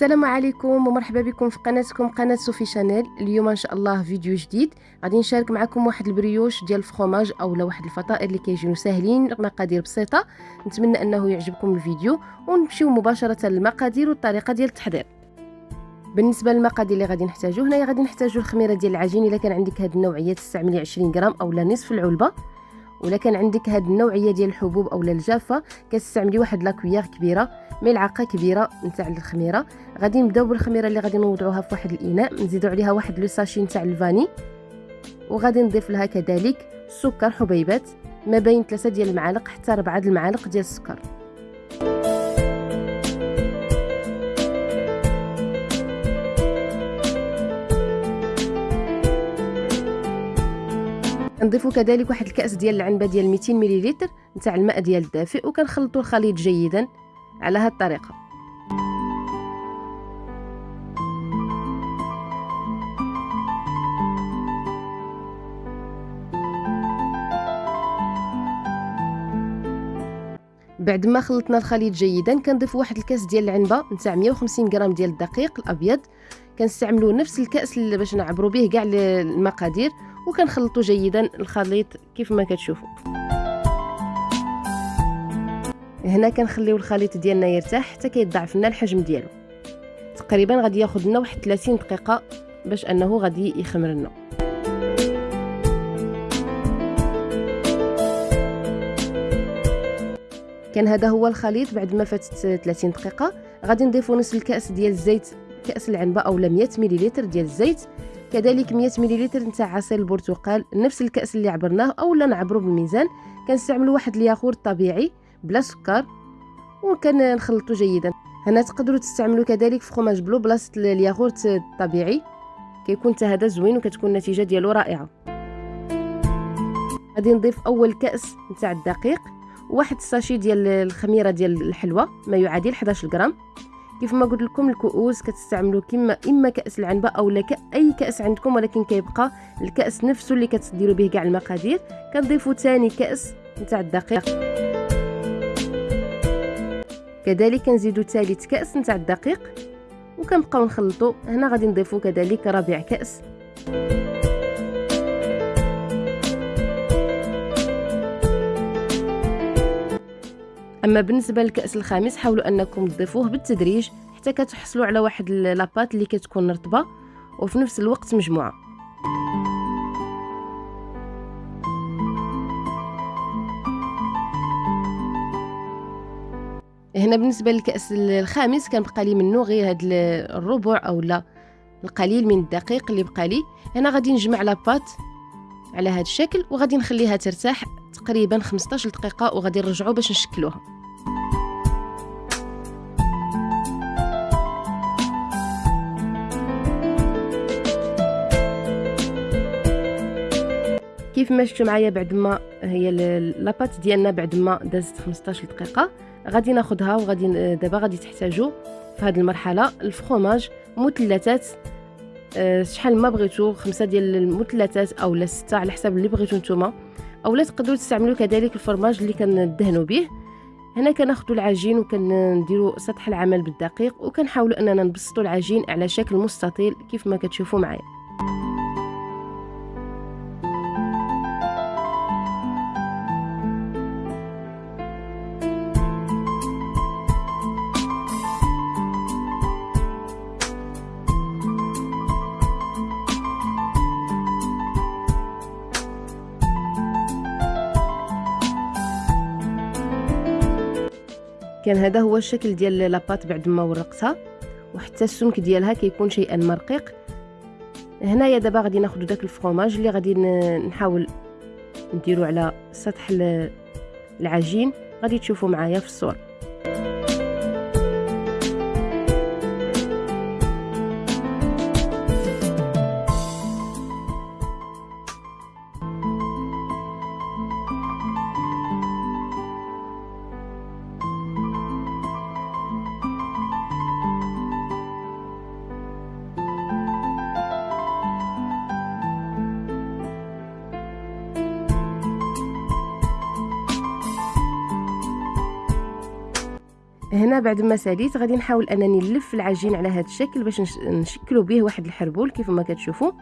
السلام عليكم ومرحبا بكم في قناتكم قناة صوفي شانيل. اليوم إن شاء الله فيديو جديد. غادي نشارك معكم واحد ال brioche ديال الفخوماج اولا واحد الفطائر اللي كيجيو ساهلين مقادير بسيطة. نتمنى أنه يعجبكم الفيديو ونمشيو مباشرة للمقادير والطريقة ديال التحضير. بالنسبة للمقادير اللي غادي نحتاجو هنايا غادي نحتاجو الخميرة ديال العجين. إلا كان عندك هاد النوعية تستعملي 20 غرام اولا نصف العلبة. ولا كان عندك هاد النوعية ديال الحبوب اولا الجافة كتستعملي واحد لاكويير كبيرة. ملعقة كبيرة نتاع الخميرة. غادي نبداو بالخميرة اللي غادي نوضعوها في واحد الإناء. نزيدو عليها واحد لو ساشي نتاع الفاني. وغادي نضيف لها كذلك السكر حبيبات. ما بين 3 ديال المعالق حتى 4 المعالق ديال السكر. نضيفو كذلك واحد الكأس ديال العنبة ديال 200 مليلتر نتاع الماء ديال الدافئ. وكنخلطوا الخليط جيدا. على هذه الطريقة بعد ما خلطنا الخليط جيدا كنضيف واحد الكاس ديال العنبة نتاع 150 غرام ديال الدقيق الأبيض. كنستعملوا نفس الكأس باش نعبروا به كاع المقادير وكنخلطوا جيدا الخليط كيف ما كتشوفوا هنا كنخليو الخليط ديالنا يرتاح حتى كيضاعف لنا الحجم ديالو. تقريبا غادي ياخذ لنا واحد 30 دقيقة باش أنه غادي يخمر لنا. كان هذا هو الخليط بعد ما فاتت 30 دقيقة. غادي نضيفو نصف الكأس ديال الزيت كأس العنبة اولا 100 مليلتر ديال الزيت. كذلك 100 مليلتر نتاع عصير البرتقال نفس الكأس اللي عبرناه اولا نعبرو بالميزان. كنستعملوا واحد الياغورت طبيعي. بلا سكر وكنخلطو جيدا. هنا تقدروا تستعملوا كذلك فخوماج بلو بلاصة الياغورت الطبيعي. كيكون حتى هذا زوين وكتكون النتيجه ديالو رائعة. غادي نضيف أول كأس نتاع الدقيق واحد الساشي ديال الخميرة ديال الحلوى ما يعادل 11 غرام كيف ما قلت لكم الكؤوس كتستعملوا كما إما كأس العنبة أو لا أي كأس عندكم ولكن كيبقى الكأس نفسه اللي كتديروا به كاع المقادير. كنضيفوا ثاني كأس نتاع الدقيق. كذلك كنزيدوا ثالث كأس نتاع الدقيق وكنبقاو نخلطوا هنا غادي نضيفوا كذلك رابع كأس. أما بالنسبة للكأس الخامس حاولوا أنكم تضيفوه بالتدريج حتى كتحصلوا على واحد لاباط اللي كتكون رطبة وفي نفس الوقت مجموعة. هنا بالنسبة للكأس الخامس كنبقى لي منه غير هاد الربع أو لا القليل من الدقيق اللي بقى لي. هنا غادي نجمع لاباط على هذا الشكل وغادي نخليها ترتاح تقريبا 15 دقيقة وغادي نرجعوا باش نشكلوها. كيف ما شفتوا معايا بعد ما هي لاباط ديالنا بعد ما دازت 15 دقيقة غادي ناخذها وغادي دابا غادي تحتاجوا في هذه المرحلة. الفخوماج مثلثات أه شحال ما بغيتو خمسة ديال المثلثات اولا ستة على حسب اللي بغيتو نتوما. أولا تقدروا تستعملوا كذلك الفرماج اللي كندهنوا به هنا كناخذوا العجين وكنديروا سطح العمل بالدقيق وكنحاولوا أننا نبسطوا العجين على شكل مستطيل كيف ما كتشوفوا معايا. كان هذا هو الشكل ديال لاباط بعد ما ورقتها وحتى السمك ديالها كيكون شيئا مرقيق. هنايا دابا غادي ناخذ داك الفرomاج اللي غادي نحاول نديرو على سطح العجين. غادي تشوفوا معايا في الصورة هنا بعد ما ساليت غادي نحاول انني نلف العجين على هذا الشكل باش نشكلوا به واحد الحربول كيف ما كتشوفوا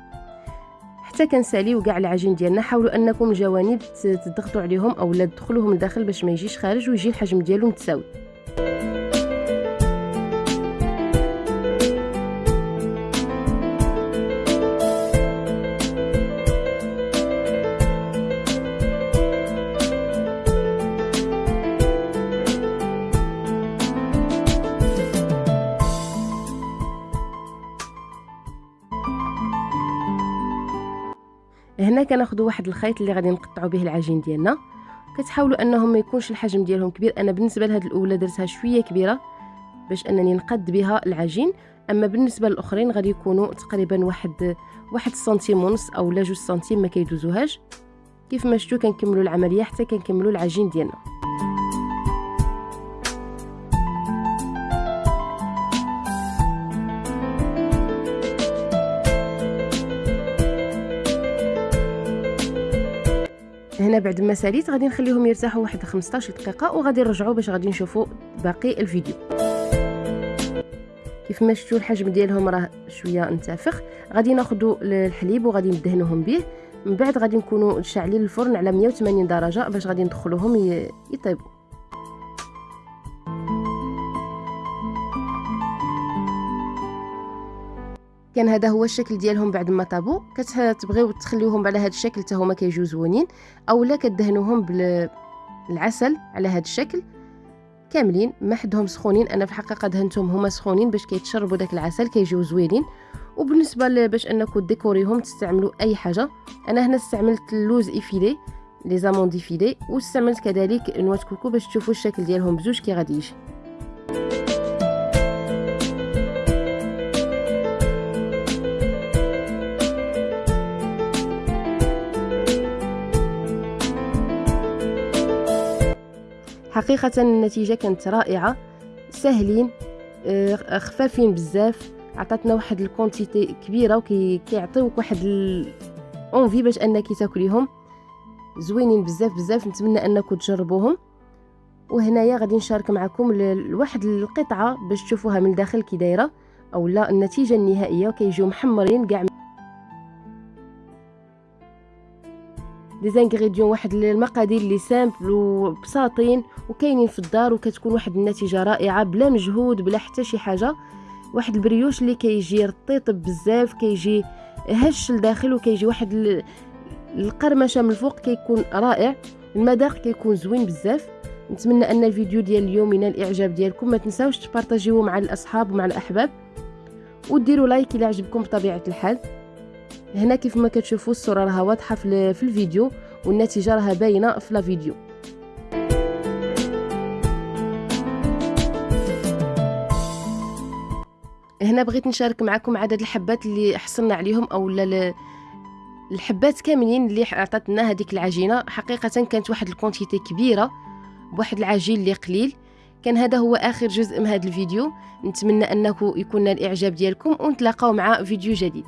حتى كنساليو كاع العجين ديالنا حاولوا انكم الجوانب تضغطوا عليهم أو لا تدخلوهم لداخل باش ما يجيش خارج ويجي الحجم ديالو متساوي. هنا كناخذوا واحد الخيط اللي غادي نقطعوا به العجين ديالنا. كتحاولوا انهم ما يكونش الحجم ديالهم كبير. أنا بالنسبة لهاد الأولى درتها شوية كبيرة باش أنني نقد بها العجين. أما بالنسبة للأخرين غادي يكونوا تقريبا واحد واحد سنتيم ونص أو لا جوج سنتيم ما كيدوزوهاش. كيف ما شفتوا كنكملوا العملية حتى كنكملوا العجين ديالنا. هنا بعد ما ساليت غادي نخليهم يرتاحوا واحد 15 دقيقة وغادي نرجعوا باش غادي نشوفوا باقي الفيديو. كيف ما شفتوا الحجم ديالهم راه شوية انتفخ غادي ناخذوا الحليب وغادي ندهنوهم به. من بعد غادي نكونوا شاعلين الفرن على 180 درجة باش غادي ندخلوهم يطيبوا. كان هذا هو الشكل ديالهم بعد ما طابوا كتبغيو تخليوهم على هذا الشكل حتى هما كيجيو زوينين اولا كدهنوهم بالعسل على هذا الشكل. كاملين ما حدهم سخونين. أنا في الحقيقة دهنتهم هما سخونين باش كيتشربوا داك العسل كيجيو زوينين. وبالنسبة باش انكم ديكوريهم تستعملوا أي حاجة. أنا هنا استعملت اللوز effilé les amandes effilées واستعملت كذلك noix coco باش تشوفوا الشكل ديالهم بزوج كي غادي يجي. حقيقة النتيجة كانت رائعة. سهلين آه، خفافين بزاف عطاتنا واحد ال quantité كبيرة وكيعطيوك واحد envie باش أنك تاكليهم. زوينين بزاف بزاف نتمنى أنكم تجربوهم. وهنايا غادي نشارك معكم لواحد القطعة باش تشوفوها من الداخل كي دايرة أو لا النتيجة النهائية وكيجيو محمرين كاع des ingrédients واحد المقادير اللي simples وبساطين وكاينين في الدار وكتكون واحد النتيجة رائعة بلا مجهود بلا حتى شي حاجة. واحد البريوش اللي كيجي رطيب بزاف كيجي هش لداخل وكيجي واحد القرمشة من الفوق كيكون رائع. المذاق كيكون زوين بزاف. نتمنى أن الفيديو ديال اليوم ينال الإعجاب ديالكم. ما تنساوش تبارطاجيوه مع الأصحاب ومع الأحباب. وديروا like إلى عجبكم بطبيعة الحال. هنا كيف ما كتشوفوا الصورة راها واضحة في الفيديو والنتيجة راها باينة في لا فيديو. هنا بغيت نشارك معكم عدد الحبات اللي حصلنا عليهم أو الحبات كاملين اللي عطاتنا هذيك العجينة. حقيقة كانت واحد الكونتيتي كبيرة بواحد العجين اللي قليل. كان هذا هو آخر جزء من هذا الفيديو. نتمنى أنه يكون الإعجاب ديالكم ونتلاقاو مع فيديو جديد.